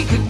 we could